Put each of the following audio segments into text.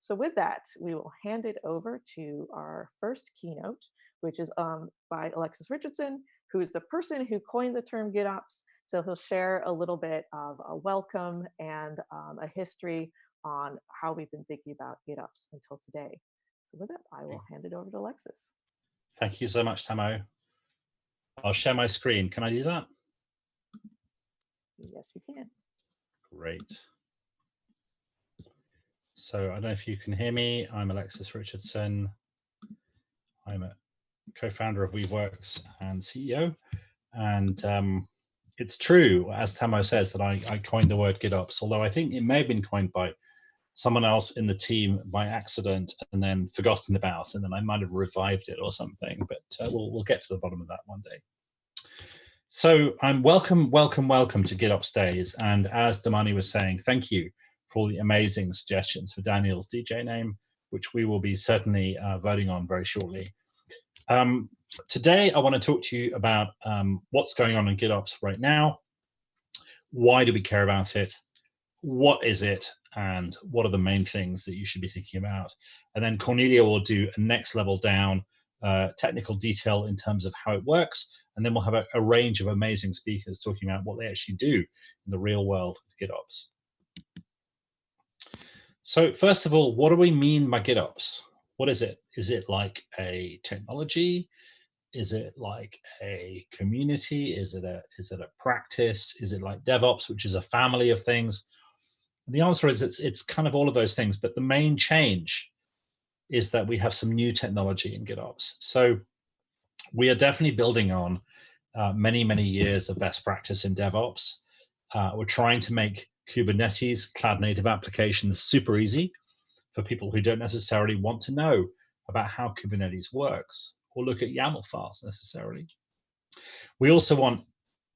So with that, we will hand it over to our first keynote, which is um, by Alexis Richardson, who's the person who coined the term GitOps. So he'll share a little bit of a welcome and um, a history on how we've been thinking about GitOps until today. So with that, I will hand it over to Alexis. Thank you so much, Tamao. I'll share my screen. Can I do that? Yes, you can. Great. So I don't know if you can hear me. I'm Alexis Richardson. I'm a co-founder of Weaveworks and CEO. And um, it's true, as Tamao says, that I, I coined the word GitOps, although I think it may have been coined by someone else in the team by accident and then forgotten about, and then I might have revived it or something, but uh, we'll, we'll get to the bottom of that one day. So I'm welcome, welcome, welcome to GitOps Days. And as Damani was saying, thank you for all the amazing suggestions for Daniel's DJ name, which we will be certainly uh, voting on very shortly. Um, today, I want to talk to you about um, what's going on in GitOps right now. Why do we care about it? What is it? And what are the main things that you should be thinking about? And then Cornelia will do a next level down uh, technical detail in terms of how it works. And then we'll have a, a range of amazing speakers talking about what they actually do in the real world with GitOps. So first of all, what do we mean by GitOps? What is it? Is it like a technology? Is it like a community? Is it a is it a practice? Is it like DevOps, which is a family of things? And the answer is it's it's kind of all of those things. But the main change is that we have some new technology in GitOps. So we are definitely building on uh, many many years of best practice in DevOps. Uh, we're trying to make Kubernetes cloud native applications super easy for people who don't necessarily want to know about how Kubernetes works or look at YAML files necessarily. We also want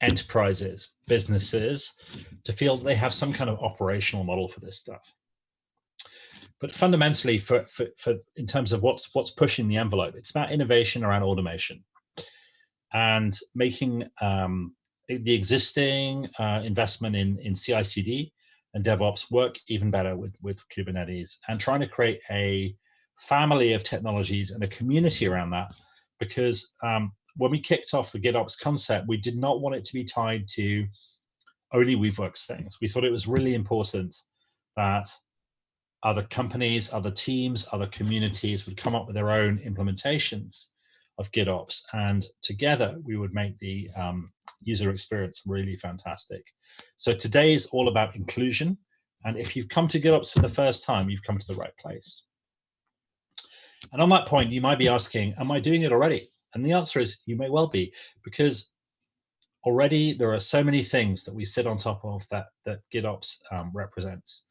enterprises, businesses to feel they have some kind of operational model for this stuff. But fundamentally, for, for, for in terms of what's what's pushing the envelope, it's about innovation around automation and making um, the existing uh, investment in, in CI/CD and DevOps work even better with, with Kubernetes and trying to create a family of technologies and a community around that because um, when we kicked off the GitOps concept, we did not want it to be tied to only Weaveworks things. We thought it was really important that other companies, other teams, other communities would come up with their own implementations of GitOps, and together we would make the um, user experience really fantastic. So today is all about inclusion. And if you've come to GitOps for the first time, you've come to the right place. And on that point, you might be asking, am I doing it already? And the answer is you may well be, because already there are so many things that we sit on top of that, that GitOps um, represents.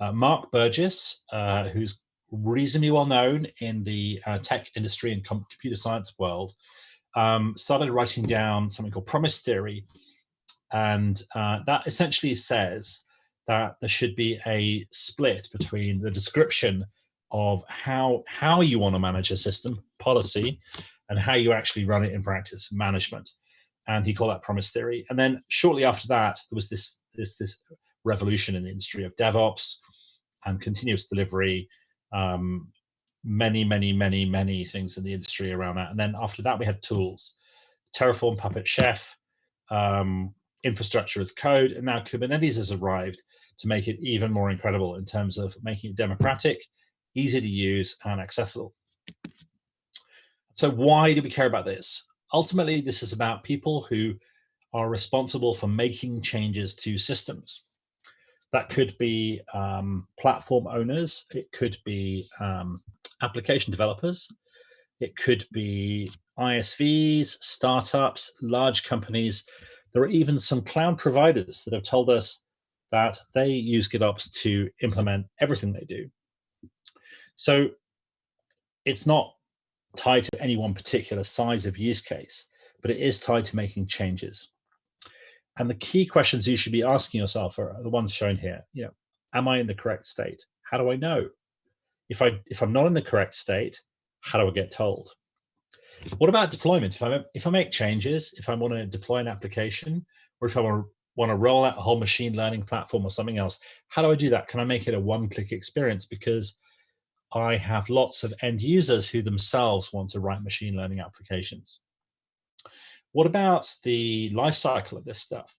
Uh, Mark Burgess, uh, who's reasonably well known in the uh, tech industry and computer science world, um, started writing down something called promise theory. And uh, that essentially says that there should be a split between the description of how, how you want to manage a system, policy, and how you actually run it in practice, management. And he called that promise theory. And then shortly after that, there was this, this, this revolution in the industry of DevOps and continuous delivery, um, many, many, many, many things in the industry around that. And then after that, we had tools, Terraform, Puppet, Chef, um, infrastructure as code, and now Kubernetes has arrived to make it even more incredible in terms of making it democratic, easy to use, and accessible. So why do we care about this? Ultimately, this is about people who are responsible for making changes to systems. That could be um, platform owners, it could be um, application developers. It could be ISVs, startups, large companies. There are even some cloud providers that have told us that they use GitOps to implement everything they do. So it's not tied to any one particular size of use case, but it is tied to making changes. And the key questions you should be asking yourself are the ones shown here. You know, am I in the correct state? How do I know? If, I, if I'm not in the correct state, how do I get told? What about deployment? If I, if I make changes, if I want to deploy an application, or if I want to, want to roll out a whole machine learning platform or something else, how do I do that? Can I make it a one-click experience? Because I have lots of end users who themselves want to write machine learning applications. What about the life cycle of this stuff?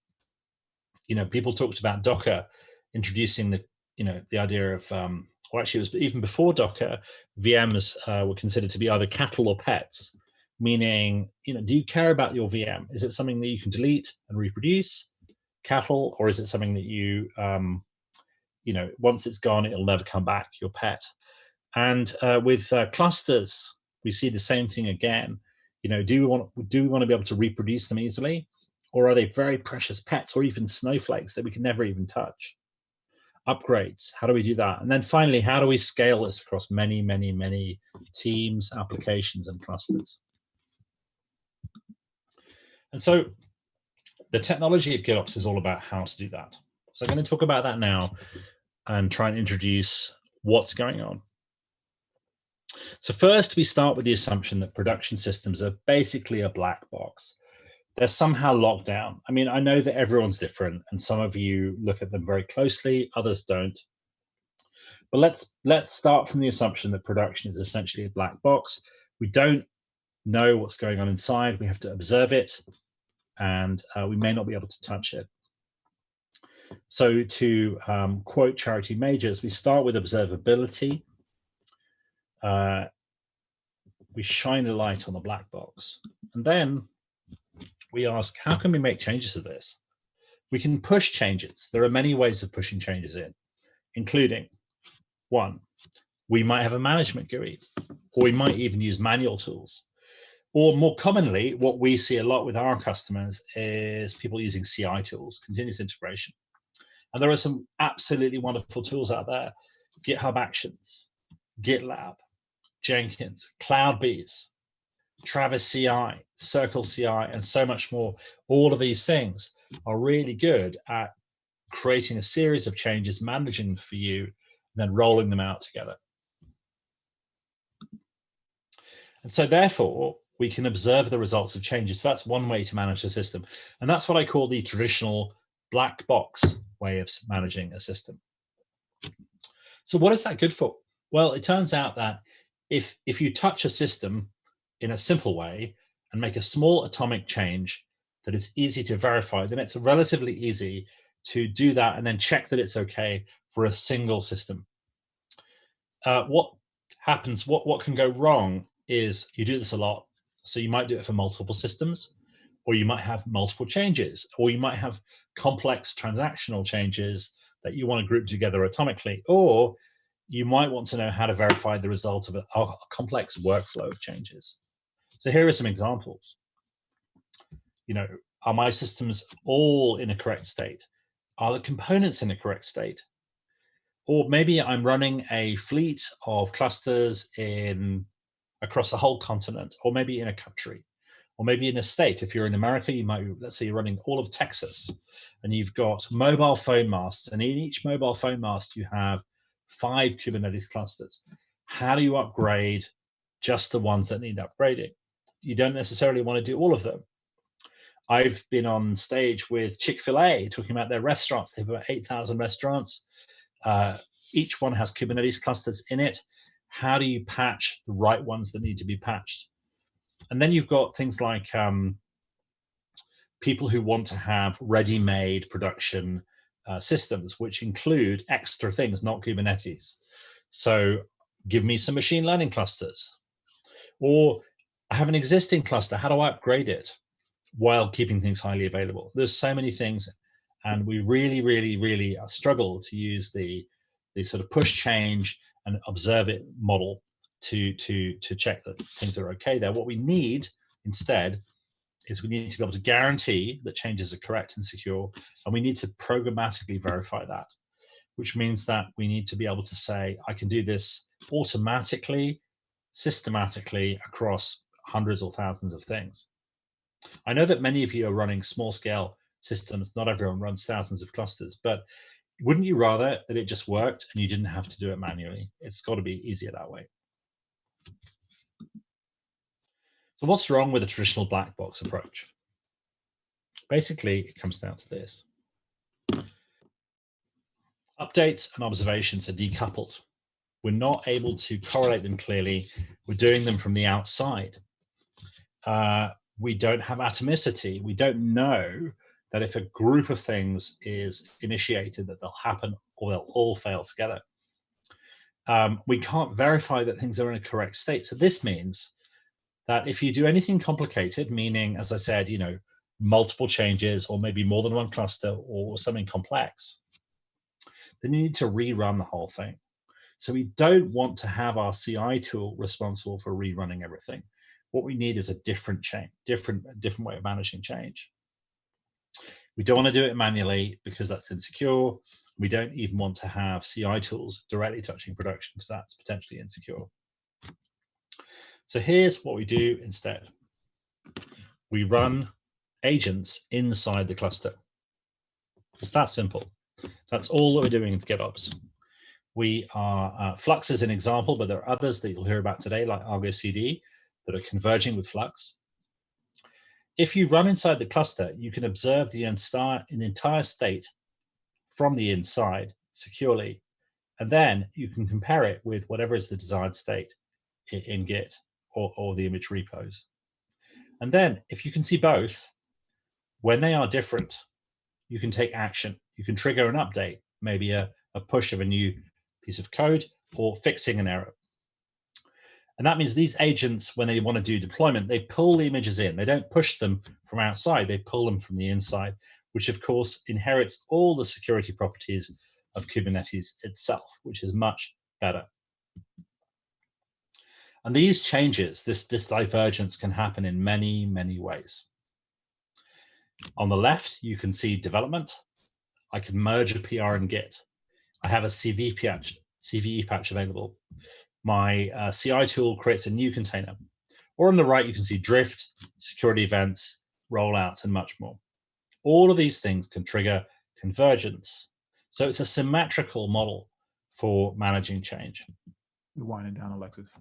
You know, people talked about Docker introducing the, you know, the idea of, um, well, actually, it was even before Docker, VMs uh, were considered to be either cattle or pets, meaning, you know, do you care about your VM? Is it something that you can delete and reproduce, cattle, or is it something that you, um, you know, once it's gone, it'll never come back, your pet? And uh, with uh, clusters, we see the same thing again. You know, do we want do we want to be able to reproduce them easily, or are they very precious pets, or even snowflakes that we can never even touch? Upgrades, how do we do that? And then finally, how do we scale this across many, many, many teams, applications, and clusters? And so the technology of GitOps is all about how to do that. So I'm going to talk about that now and try and introduce what's going on. So first, we start with the assumption that production systems are basically a black box. They're somehow locked down. I mean, I know that everyone's different, and some of you look at them very closely, others don't. But let's let's start from the assumption that production is essentially a black box. We don't know what's going on inside. We have to observe it, and uh, we may not be able to touch it. So to um, quote Charity Majors, we start with observability uh, we shine a light on the black box. And then we ask, how can we make changes to this? We can push changes. There are many ways of pushing changes in, including one, we might have a management GUI, or we might even use manual tools. Or more commonly, what we see a lot with our customers is people using CI tools, continuous integration. And there are some absolutely wonderful tools out there, GitHub Actions, GitLab, Jenkins, CloudBees, Travis CI, Circle CI, and so much more. All of these things are really good at creating a series of changes, managing for you, and then rolling them out together. And so therefore, we can observe the results of changes. So that's one way to manage the system. And that's what I call the traditional black box way of managing a system. So what is that good for? Well, it turns out that if, if you touch a system in a simple way and make a small atomic change that is easy to verify, then it's relatively easy to do that and then check that it's okay for a single system. Uh, what happens, what, what can go wrong is you do this a lot. So you might do it for multiple systems, or you might have multiple changes, or you might have complex transactional changes that you want to group together atomically, or you might want to know how to verify the result of a, a complex workflow of changes. So here are some examples. You know, are my systems all in a correct state? Are the components in a correct state? Or maybe I'm running a fleet of clusters in across the whole continent, or maybe in a country, or maybe in a state. If you're in America, you might, let's say you're running all of Texas, and you've got mobile phone masts, and in each mobile phone mast, you have five Kubernetes clusters. How do you upgrade just the ones that need upgrading? You don't necessarily want to do all of them. I've been on stage with Chick-fil-A talking about their restaurants. They have about 8,000 restaurants. Uh, each one has Kubernetes clusters in it. How do you patch the right ones that need to be patched? And then you've got things like um, people who want to have ready-made production uh, systems, which include extra things, not Kubernetes. So give me some machine learning clusters. Or I have an existing cluster, how do I upgrade it while keeping things highly available? There's so many things, and we really, really, really uh, struggle to use the, the sort of push change and observe it model to, to, to check that things are okay there. What we need instead is we need to be able to guarantee that changes are correct and secure, and we need to programmatically verify that, which means that we need to be able to say, I can do this automatically, systematically across hundreds or thousands of things. I know that many of you are running small scale systems. Not everyone runs thousands of clusters, but wouldn't you rather that it just worked and you didn't have to do it manually? It's got to be easier that way. So what's wrong with a traditional black box approach? Basically, it comes down to this. Updates and observations are decoupled. we're not able to correlate them clearly. We're doing them from the outside. Uh, we don't have atomicity. We don't know that if a group of things is initiated that they'll happen or they'll all fail together. Um, we can't verify that things are in a correct state. So this means that if you do anything complicated, meaning, as I said, you know, multiple changes or maybe more than one cluster or something complex, then you need to rerun the whole thing. So we don't want to have our CI tool responsible for rerunning everything. What we need is a different change, different, different way of managing change. We don't want to do it manually because that's insecure. We don't even want to have CI tools directly touching production because that's potentially insecure. So here's what we do instead. We run agents inside the cluster. It's that simple. That's all that we're doing in GitOps. We are, uh, Flux is an example, but there are others that you'll hear about today, like Argo CD, that are converging with Flux. If you run inside the cluster, you can observe the entire, the entire state from the inside securely. And then you can compare it with whatever is the desired state in, Git or, or the image repos. And then if you can see both, when they are different, you can take action. You can trigger an update, maybe a, a push of a new piece of code or fixing an error. And that means these agents, when they want to do deployment, they pull the images in. They don't push them from outside, they pull them from the inside, which of course inherits all the security properties of Kubernetes itself, which is much better. And these changes, this, this divergence can happen in many, many ways. On the left, you can see development. I can merge a PR and Git. I have a CV patch, CVE patch available. My uh, CI tool creates a new container. Or on the right, you can see drift, security events, rollouts, and much more. All of these things can trigger convergence. So it's a symmetrical model for managing change. You're winding down, Alexis.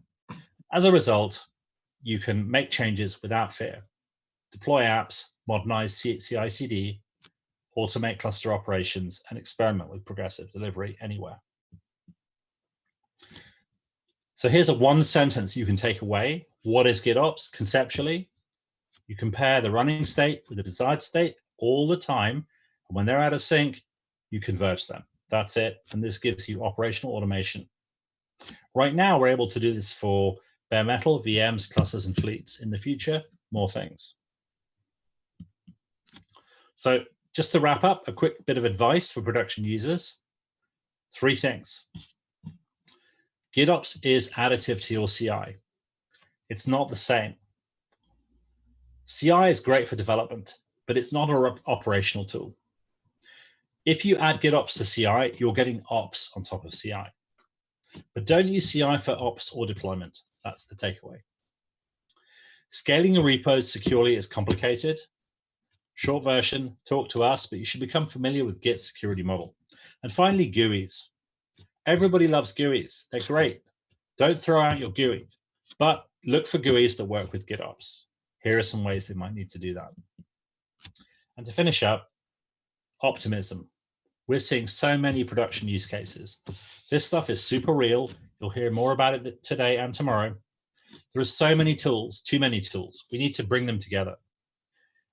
As a result, you can make changes without fear, deploy apps, modernize CI/CD, automate cluster operations, and experiment with progressive delivery anywhere. So here's a one sentence you can take away. What is GitOps conceptually? You compare the running state with the desired state all the time. And when they're out of sync, you converge them. That's it. And this gives you operational automation. Right now, we're able to do this for bare metal, VMs, clusters, and fleets. In the future, more things. So just to wrap up, a quick bit of advice for production users. Three things. GitOps is additive to your CI. It's not the same. CI is great for development, but it's not an operational tool. If you add GitOps to CI, you're getting ops on top of CI. But don't use CI for ops or deployment. That's the takeaway. Scaling your repos securely is complicated. Short version, talk to us, but you should become familiar with Git security model. And finally, GUIs. Everybody loves GUIs. They're great. Don't throw out your GUI, but look for GUIs that work with GitOps. Here are some ways they might need to do that. And to finish up, optimism. We're seeing so many production use cases. This stuff is super real. You'll hear more about it today and tomorrow. There are so many tools, too many tools. We need to bring them together.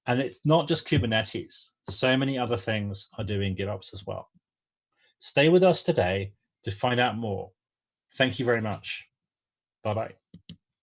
And it's not just Kubernetes. So many other things are doing GitOps as well. Stay with us today to find out more. Thank you very much. Bye-bye.